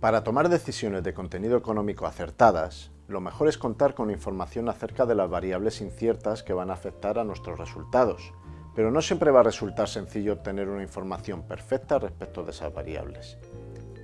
Para tomar decisiones de contenido económico acertadas, lo mejor es contar con información acerca de las variables inciertas que van a afectar a nuestros resultados, pero no siempre va a resultar sencillo obtener una información perfecta respecto de esas variables.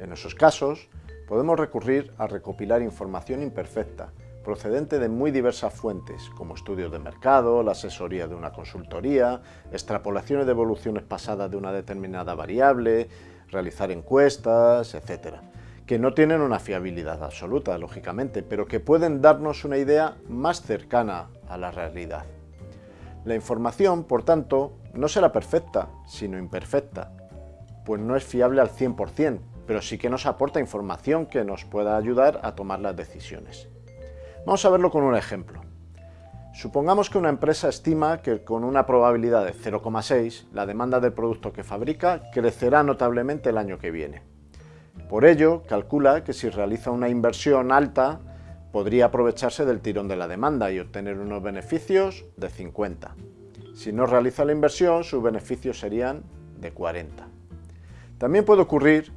En esos casos, podemos recurrir a recopilar información imperfecta, procedente de muy diversas fuentes, como estudios de mercado, la asesoría de una consultoría, extrapolaciones de evoluciones pasadas de una determinada variable, realizar encuestas, etc que no tienen una fiabilidad absoluta, lógicamente, pero que pueden darnos una idea más cercana a la realidad. La información, por tanto, no será perfecta, sino imperfecta, pues no es fiable al 100%, pero sí que nos aporta información que nos pueda ayudar a tomar las decisiones. Vamos a verlo con un ejemplo. Supongamos que una empresa estima que con una probabilidad de 0,6 la demanda del producto que fabrica crecerá notablemente el año que viene. Por ello, calcula que si realiza una inversión alta, podría aprovecharse del tirón de la demanda y obtener unos beneficios de 50. Si no realiza la inversión, sus beneficios serían de 40. También puede ocurrir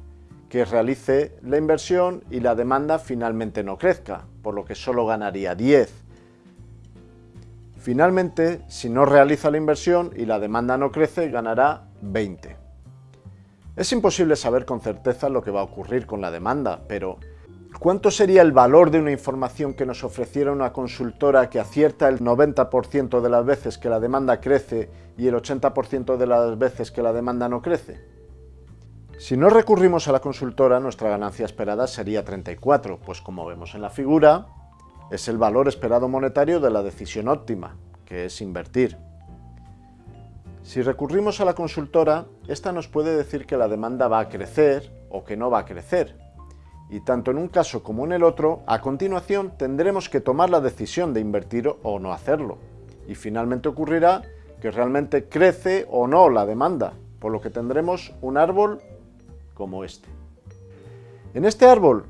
que realice la inversión y la demanda finalmente no crezca, por lo que solo ganaría 10. Finalmente, si no realiza la inversión y la demanda no crece, ganará 20. Es imposible saber con certeza lo que va a ocurrir con la demanda, pero ¿cuánto sería el valor de una información que nos ofreciera una consultora que acierta el 90% de las veces que la demanda crece y el 80% de las veces que la demanda no crece? Si no recurrimos a la consultora, nuestra ganancia esperada sería 34, pues como vemos en la figura, es el valor esperado monetario de la decisión óptima, que es invertir. Si recurrimos a la consultora, esta nos puede decir que la demanda va a crecer o que no va a crecer. Y tanto en un caso como en el otro, a continuación tendremos que tomar la decisión de invertir o no hacerlo. Y finalmente ocurrirá que realmente crece o no la demanda, por lo que tendremos un árbol como este. En este árbol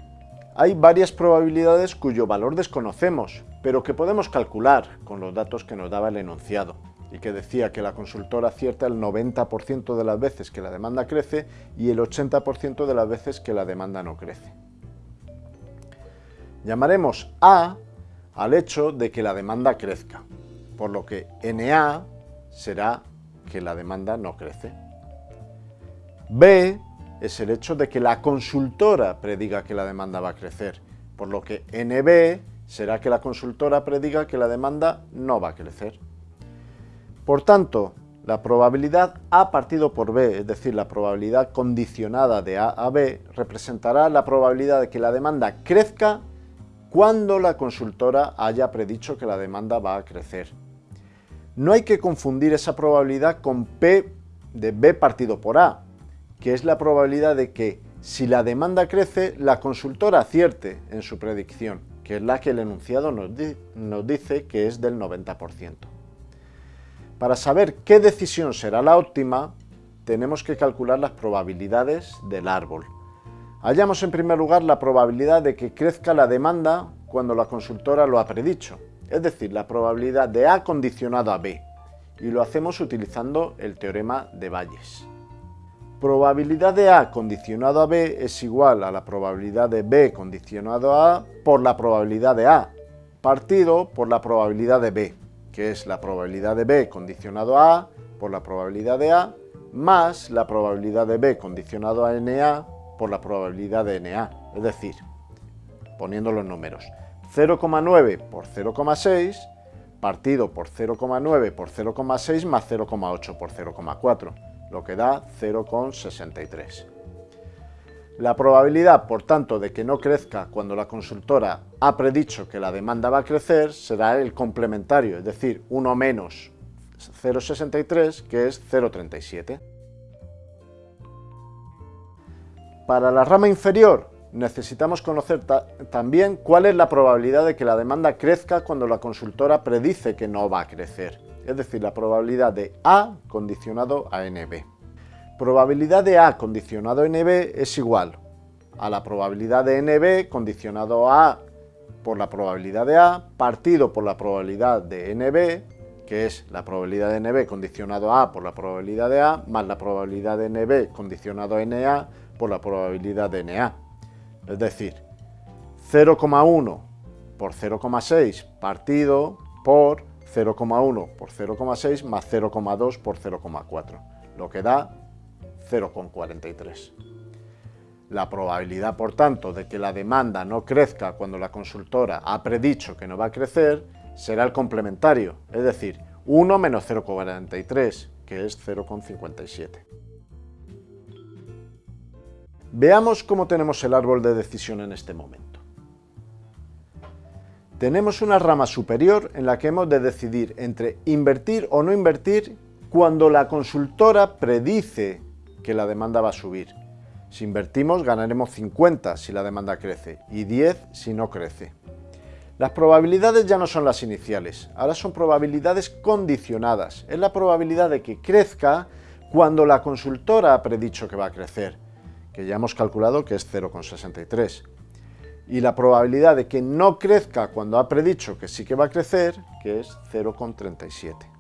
hay varias probabilidades cuyo valor desconocemos, pero que podemos calcular con los datos que nos daba el enunciado que decía que la consultora acierta el 90% de las veces que la demanda crece y el 80% de las veces que la demanda no crece. Llamaremos A al hecho de que la demanda crezca, por lo que NA será que la demanda no crece. B es el hecho de que la consultora prediga que la demanda va a crecer, por lo que NB será que la consultora prediga que la demanda no va a crecer. Por tanto, la probabilidad A partido por B, es decir, la probabilidad condicionada de A a B, representará la probabilidad de que la demanda crezca cuando la consultora haya predicho que la demanda va a crecer. No hay que confundir esa probabilidad con P de B partido por A, que es la probabilidad de que si la demanda crece, la consultora acierte en su predicción, que es la que el enunciado nos, nos dice que es del 90%. Para saber qué decisión será la óptima, tenemos que calcular las probabilidades del árbol. Hallamos en primer lugar la probabilidad de que crezca la demanda cuando la consultora lo ha predicho, es decir, la probabilidad de A condicionado a B, y lo hacemos utilizando el teorema de Bayes. Probabilidad de A condicionado a B es igual a la probabilidad de B condicionado a A por la probabilidad de A, partido por la probabilidad de B que es la probabilidad de B condicionado a A por la probabilidad de A, más la probabilidad de B condicionado a NA por la probabilidad de NA. Es decir, poniendo los números, 0,9 por 0,6 partido por 0,9 por 0,6 más 0,8 por 0,4, lo que da 0,63. La probabilidad, por tanto, de que no crezca cuando la consultora ha predicho que la demanda va a crecer será el complementario, es decir, 1 menos 0,63, que es 0,37. Para la rama inferior necesitamos conocer también cuál es la probabilidad de que la demanda crezca cuando la consultora predice que no va a crecer, es decir, la probabilidad de A condicionado a NB probabilidad de A condicionado a NB es igual a la probabilidad de NB condicionado a A por la probabilidad de A partido por la probabilidad de NB, que es la probabilidad de NB condicionado a A por la probabilidad de A, más la probabilidad de NB condicionado a NA por la probabilidad de NA. Es decir, 0,1 por 0,6 partido por 0,1 por 0,6 más 0,2 por 0,4, lo que da 0,43. La probabilidad, por tanto, de que la demanda no crezca cuando la consultora ha predicho que no va a crecer será el complementario, es decir, 1 menos 0,43, que es 0,57. Veamos cómo tenemos el árbol de decisión en este momento. Tenemos una rama superior en la que hemos de decidir entre invertir o no invertir cuando la consultora predice que la demanda va a subir. Si invertimos ganaremos 50 si la demanda crece y 10 si no crece. Las probabilidades ya no son las iniciales, ahora son probabilidades condicionadas. Es la probabilidad de que crezca cuando la consultora ha predicho que va a crecer, que ya hemos calculado que es 0,63. Y la probabilidad de que no crezca cuando ha predicho que sí que va a crecer, que es 0,37.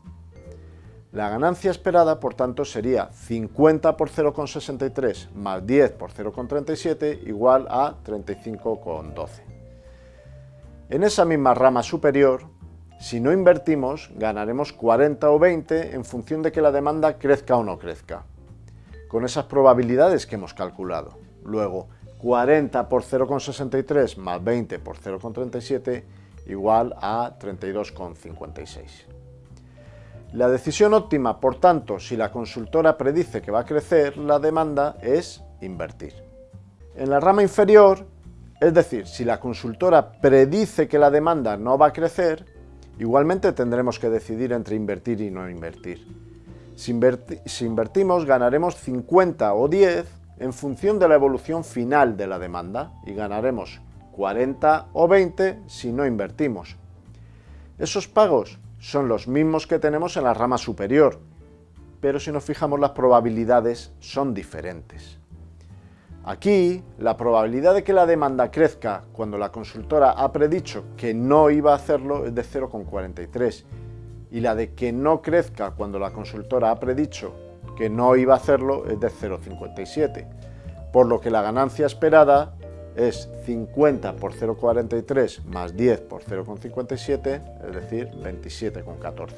La ganancia esperada, por tanto, sería 50 por 0,63 más 10 por 0,37 igual a 35,12. En esa misma rama superior, si no invertimos, ganaremos 40 o 20 en función de que la demanda crezca o no crezca, con esas probabilidades que hemos calculado. Luego, 40 por 0,63 más 20 por 0,37 igual a 32,56. La decisión óptima, por tanto, si la consultora predice que va a crecer la demanda, es invertir. En la rama inferior, es decir, si la consultora predice que la demanda no va a crecer, igualmente tendremos que decidir entre invertir y no invertir. Si, invertimos ganaremos 50 o 10 en función de la evolución final de la demanda y ganaremos 40 o 20 si no invertimos. Esos pagos son los mismos que tenemos en la rama superior, pero si nos fijamos las probabilidades son diferentes. Aquí, la probabilidad de que la demanda crezca cuando la consultora ha predicho que no iba a hacerlo es de 0,43 y la de que no crezca cuando la consultora ha predicho que no iba a hacerlo es de 0,57, por lo que la ganancia esperada es 50 por 0,43 más 10 por 0,57, es decir, 27,14.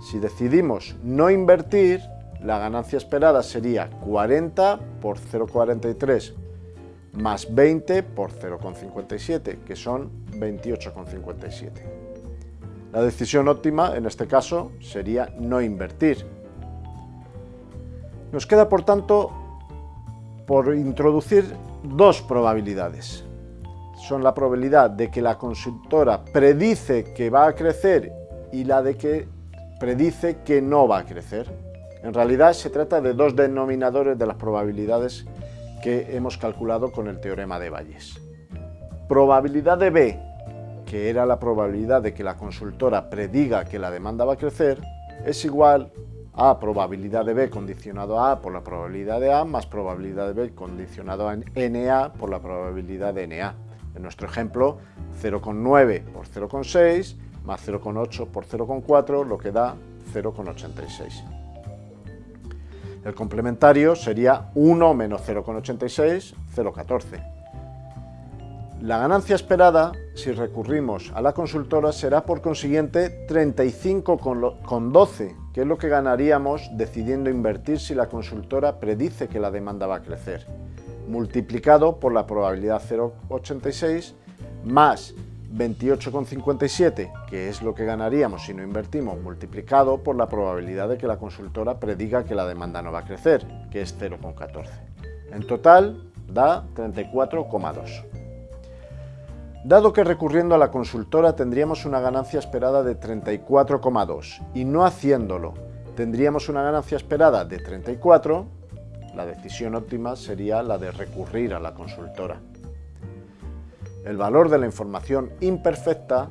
Si decidimos no invertir, la ganancia esperada sería 40 por 0,43 más 20 por 0,57, que son 28,57. La decisión óptima, en este caso, sería no invertir. Nos queda, por tanto, por introducir dos probabilidades. Son la probabilidad de que la consultora predice que va a crecer y la de que predice que no va a crecer. En realidad se trata de dos denominadores de las probabilidades que hemos calculado con el teorema de Bayes. Probabilidad de B, que era la probabilidad de que la consultora prediga que la demanda va a crecer, es igual a probabilidad de B condicionado a A por la probabilidad de A más probabilidad de B condicionado a NA por la probabilidad de NA. En nuestro ejemplo, 0,9 por 0,6 más 0,8 por 0,4, lo que da 0,86. El complementario sería 1 menos 0,86, 0,14. La ganancia esperada, si recurrimos a la consultora, será por consiguiente 35,12, que es lo que ganaríamos decidiendo invertir si la consultora predice que la demanda va a crecer, multiplicado por la probabilidad 0,86 más 28,57, que es lo que ganaríamos si no invertimos, multiplicado por la probabilidad de que la consultora prediga que la demanda no va a crecer, que es 0,14. En total da 34,2. Dado que recurriendo a la consultora tendríamos una ganancia esperada de 34,2 y no haciéndolo tendríamos una ganancia esperada de 34, la decisión óptima sería la de recurrir a la consultora. El valor de la información imperfecta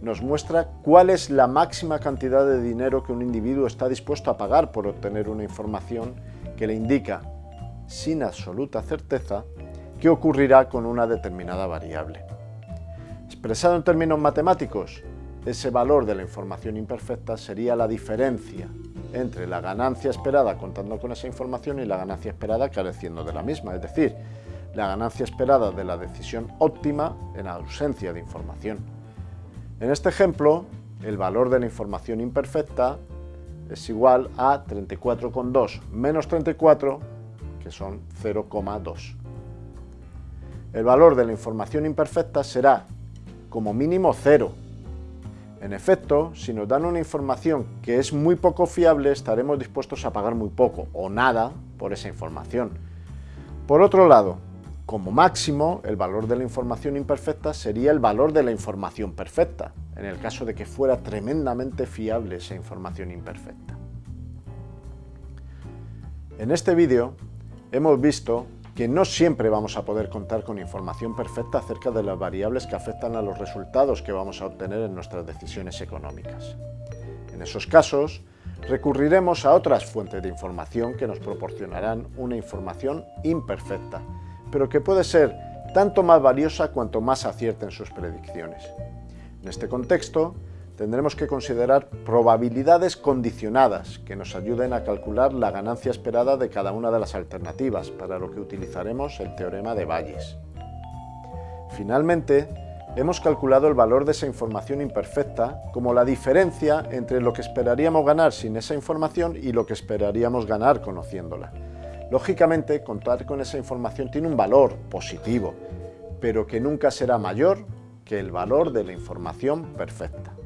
nos muestra cuál es la máxima cantidad de dinero que un individuo está dispuesto a pagar por obtener una información que le indica, sin absoluta certeza, qué ocurrirá con una determinada variable. Expresado en términos matemáticos, ese valor de la información imperfecta sería la diferencia entre la ganancia esperada contando con esa información y la ganancia esperada careciendo de la misma, es decir, la ganancia esperada de la decisión óptima en ausencia de información. En este ejemplo, el valor de la información imperfecta es igual a 34,2 menos 34, que son 0,2. El valor de la información imperfecta será como mínimo 0. En efecto, si nos dan una información que es muy poco fiable, estaremos dispuestos a pagar muy poco o nada por esa información. Por otro lado, como máximo, el valor de la información imperfecta sería el valor de la información perfecta, en el caso de que fuera tremendamente fiable esa información imperfecta. En este vídeo hemos visto que no siempre vamos a poder contar con información perfecta acerca de las variables que afectan a los resultados que vamos a obtener en nuestras decisiones económicas. En esos casos, recurriremos a otras fuentes de información que nos proporcionarán una información imperfecta, pero que puede ser tanto más valiosa cuanto más acierten sus predicciones. En este contexto, tendremos que considerar probabilidades condicionadas que nos ayuden a calcular la ganancia esperada de cada una de las alternativas, para lo que utilizaremos el teorema de Bayes. Finalmente, hemos calculado el valor de esa información imperfecta como la diferencia entre lo que esperaríamos ganar sin esa información y lo que esperaríamos ganar conociéndola. Lógicamente, contar con esa información tiene un valor positivo, pero que nunca será mayor que el valor de la información perfecta.